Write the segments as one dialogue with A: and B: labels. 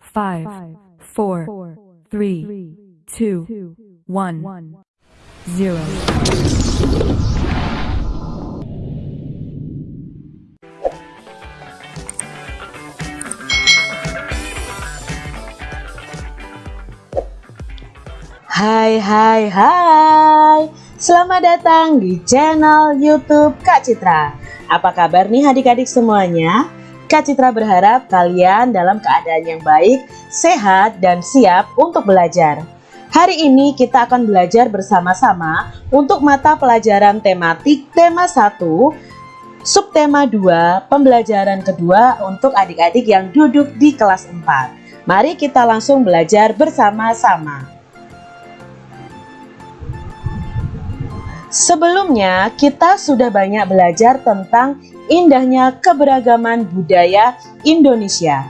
A: five, four, three, two, one, zero.
B: Hai hai hai Selamat datang di channel youtube Kak Citra Apa kabar nih adik-adik semuanya? Kak Citra berharap kalian dalam keadaan yang baik, sehat, dan siap untuk belajar. Hari ini kita akan belajar bersama-sama untuk mata pelajaran tematik tema 1 Subtema 2 pembelajaran kedua untuk adik-adik yang duduk di kelas 4 Mari kita langsung belajar bersama-sama Sebelumnya, kita sudah banyak belajar tentang indahnya keberagaman budaya Indonesia.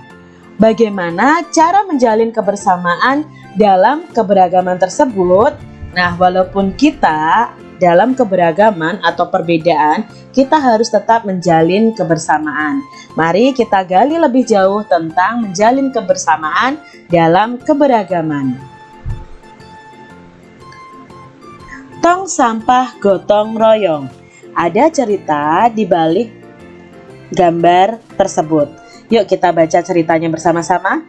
B: Bagaimana cara menjalin kebersamaan dalam keberagaman tersebut? Nah, walaupun kita dalam keberagaman atau perbedaan, kita harus tetap menjalin kebersamaan. Mari kita gali lebih jauh tentang menjalin kebersamaan dalam keberagaman. Tong sampah gotong royong. Ada cerita di balik gambar tersebut. Yuk kita baca ceritanya bersama-sama.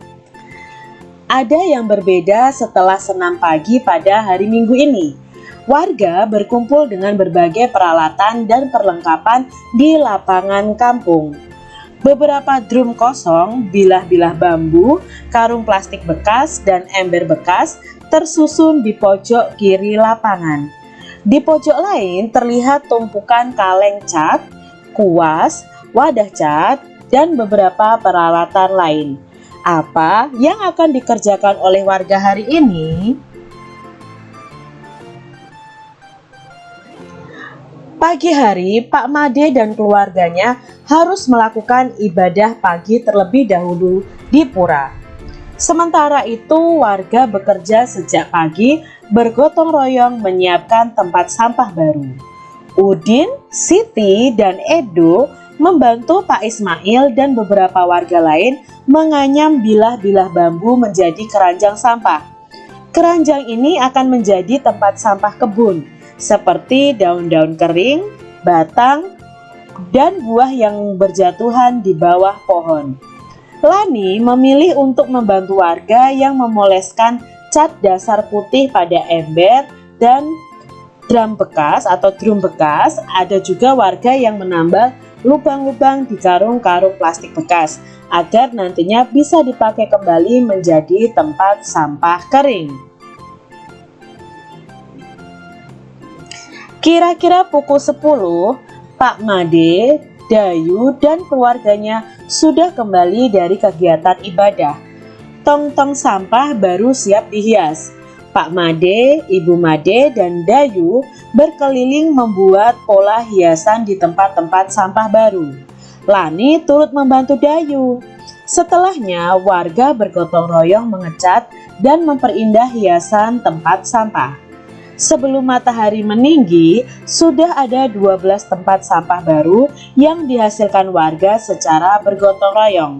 B: Ada yang berbeda setelah senam pagi pada hari Minggu ini. Warga berkumpul dengan berbagai peralatan dan perlengkapan di lapangan kampung. Beberapa drum kosong, bilah-bilah bambu, karung plastik bekas, dan ember bekas tersusun di pojok kiri lapangan. Di pojok lain terlihat tumpukan kaleng cat, kuas, wadah cat, dan beberapa peralatan lain. Apa yang akan dikerjakan oleh warga hari ini? Pagi hari, Pak Made dan keluarganya harus melakukan ibadah pagi terlebih dahulu di pura. Sementara itu, warga bekerja sejak pagi bergotong royong menyiapkan tempat sampah baru. Udin, Siti, dan Edo membantu Pak Ismail dan beberapa warga lain menganyam bilah-bilah bambu menjadi keranjang sampah. Keranjang ini akan menjadi tempat sampah kebun, seperti daun-daun kering, batang, dan buah yang berjatuhan di bawah pohon. Lani memilih untuk membantu warga yang memoleskan cat dasar putih pada ember dan drum bekas atau drum bekas. Ada juga warga yang menambal lubang-lubang di karung-karung plastik bekas agar nantinya bisa dipakai kembali menjadi tempat sampah kering. Kira-kira pukul 10, Pak Made Dayu dan keluarganya sudah kembali dari kegiatan ibadah. Tong-tong sampah baru siap dihias. Pak Made, Ibu Made, dan Dayu berkeliling membuat pola hiasan di tempat-tempat sampah baru. Lani turut membantu Dayu. Setelahnya, warga bergotong royong mengecat dan memperindah hiasan tempat sampah. Sebelum matahari meninggi, sudah ada 12 tempat sampah baru yang dihasilkan warga secara bergotong royong.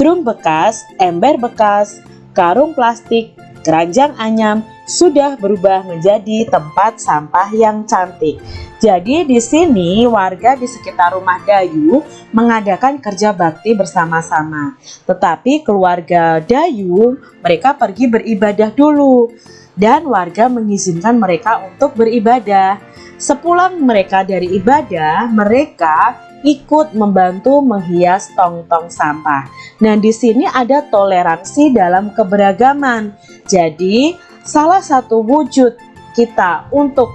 B: Drum bekas, ember bekas, karung plastik, keranjang anyam sudah berubah menjadi tempat sampah yang cantik. Jadi di sini warga di sekitar rumah Dayu mengadakan kerja bakti bersama-sama. Tetapi keluarga Dayu mereka pergi beribadah dulu dan warga mengizinkan mereka untuk beribadah. Sepulang mereka dari ibadah, mereka ikut membantu menghias tong-tong sampah. Nah, di sini ada toleransi dalam keberagaman. Jadi, salah satu wujud kita untuk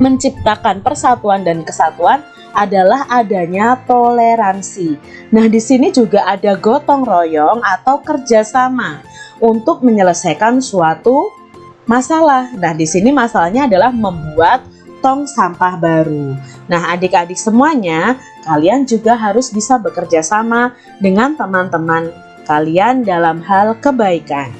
B: menciptakan persatuan dan kesatuan adalah adanya toleransi. Nah, di sini juga ada gotong royong atau kerjasama untuk menyelesaikan suatu masalah. Nah, di sini masalahnya adalah membuat tong sampah baru. Nah, adik-adik semuanya, kalian juga harus bisa bekerja sama dengan teman-teman kalian dalam hal kebaikan.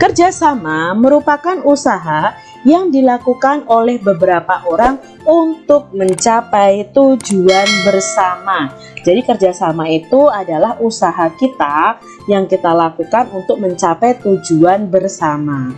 B: Kerjasama merupakan usaha yang dilakukan oleh beberapa orang untuk mencapai tujuan bersama. Jadi kerjasama itu adalah usaha kita yang kita lakukan untuk mencapai tujuan bersama.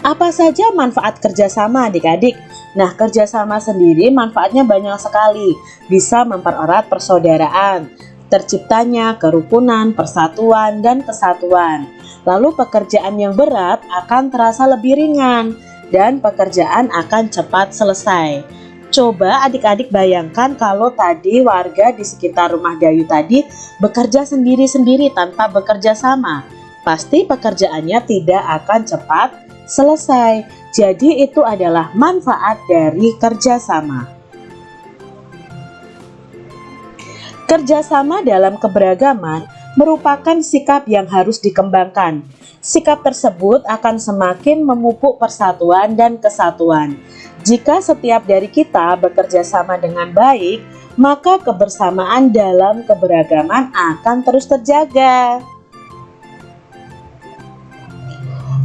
B: Apa saja manfaat kerjasama adik-adik? Nah, kerjasama sendiri manfaatnya banyak sekali. Bisa mempererat persaudaraan, terciptanya kerukunan, persatuan, dan kesatuan. Lalu pekerjaan yang berat akan terasa lebih ringan dan pekerjaan akan cepat selesai. Coba adik-adik bayangkan kalau tadi warga di sekitar rumah Dayu tadi bekerja sendiri-sendiri tanpa bekerja sama. Pasti pekerjaannya tidak akan cepat selesai. Jadi itu adalah manfaat dari kerjasama. Kerjasama dalam keberagaman merupakan sikap yang harus dikembangkan. Sikap tersebut akan semakin memupuk persatuan dan kesatuan. Jika setiap dari kita bekerja sama dengan baik, maka kebersamaan dalam keberagaman akan terus terjaga.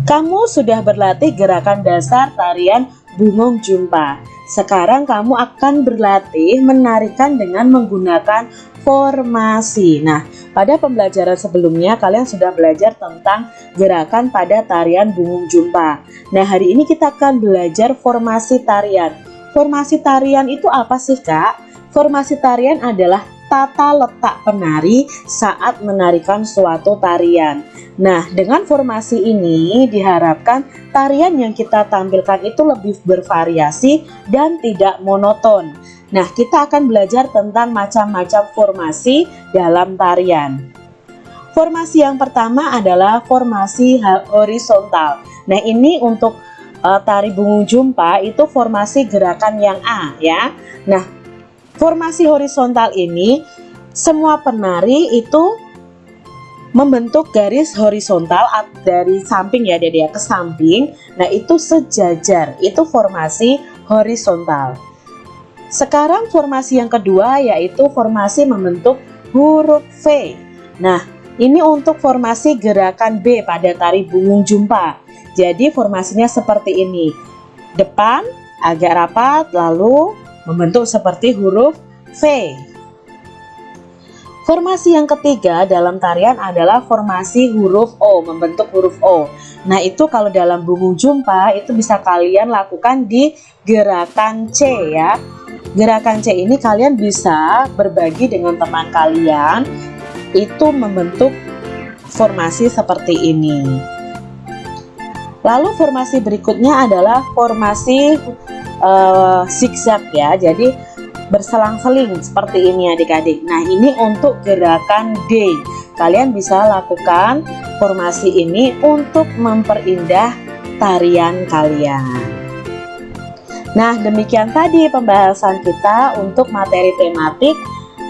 B: Kamu sudah berlatih gerakan dasar tarian bungong jumpa. Sekarang kamu akan berlatih menarikan dengan menggunakan formasi. Nah, pada pembelajaran sebelumnya kalian sudah belajar tentang gerakan pada tarian bungong jumpa. Nah, hari ini kita akan belajar formasi tarian. Formasi tarian itu apa sih, Kak? Formasi tarian adalah tata letak penari saat menarikan suatu tarian. Nah, dengan formasi ini diharapkan tarian yang kita tampilkan itu lebih bervariasi dan tidak monoton. Nah, kita akan belajar tentang macam-macam formasi dalam tarian. Formasi yang pertama adalah formasi horizontal. Nah, ini untuk uh, tari bungung jumpa itu formasi gerakan yang A ya. Nah, Formasi horizontal ini semua penari itu membentuk garis horizontal dari samping ya dari ya ke samping. Nah, itu sejajar. Itu formasi horizontal. Sekarang formasi yang kedua yaitu formasi membentuk huruf V. Nah, ini untuk formasi gerakan B pada tari bungung jumpa. Jadi formasinya seperti ini. Depan agak rapat lalu membentuk seperti huruf V. Formasi yang ketiga dalam tarian adalah formasi huruf O, membentuk huruf O. Nah itu kalau dalam bungu jumpa itu bisa kalian lakukan di gerakan C ya. Gerakan C ini kalian bisa berbagi dengan teman kalian, itu membentuk formasi seperti ini. Lalu formasi berikutnya adalah formasi uh, zigzag ya. Jadi berselang-seling seperti ini adik-adik. Nah ini untuk gerakan D. Kalian bisa lakukan formasi ini untuk memperindah tarian kalian Nah demikian tadi pembahasan kita untuk materi tematik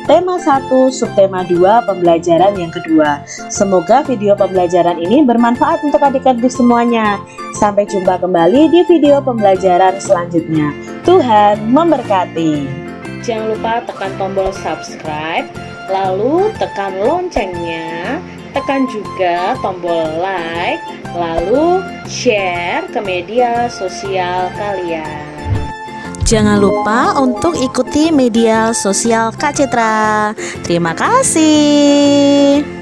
B: Tema 1, subtema 2, pembelajaran yang kedua. Semoga video pembelajaran ini bermanfaat untuk adik-adik semuanya. Sampai jumpa kembali di video pembelajaran selanjutnya. Tuhan memberkati. Jangan lupa tekan tombol subscribe, lalu tekan loncengnya, tekan juga tombol like, lalu share ke media sosial kalian.
C: Jangan lupa untuk ikuti media sosial Kak Citra. Terima kasih.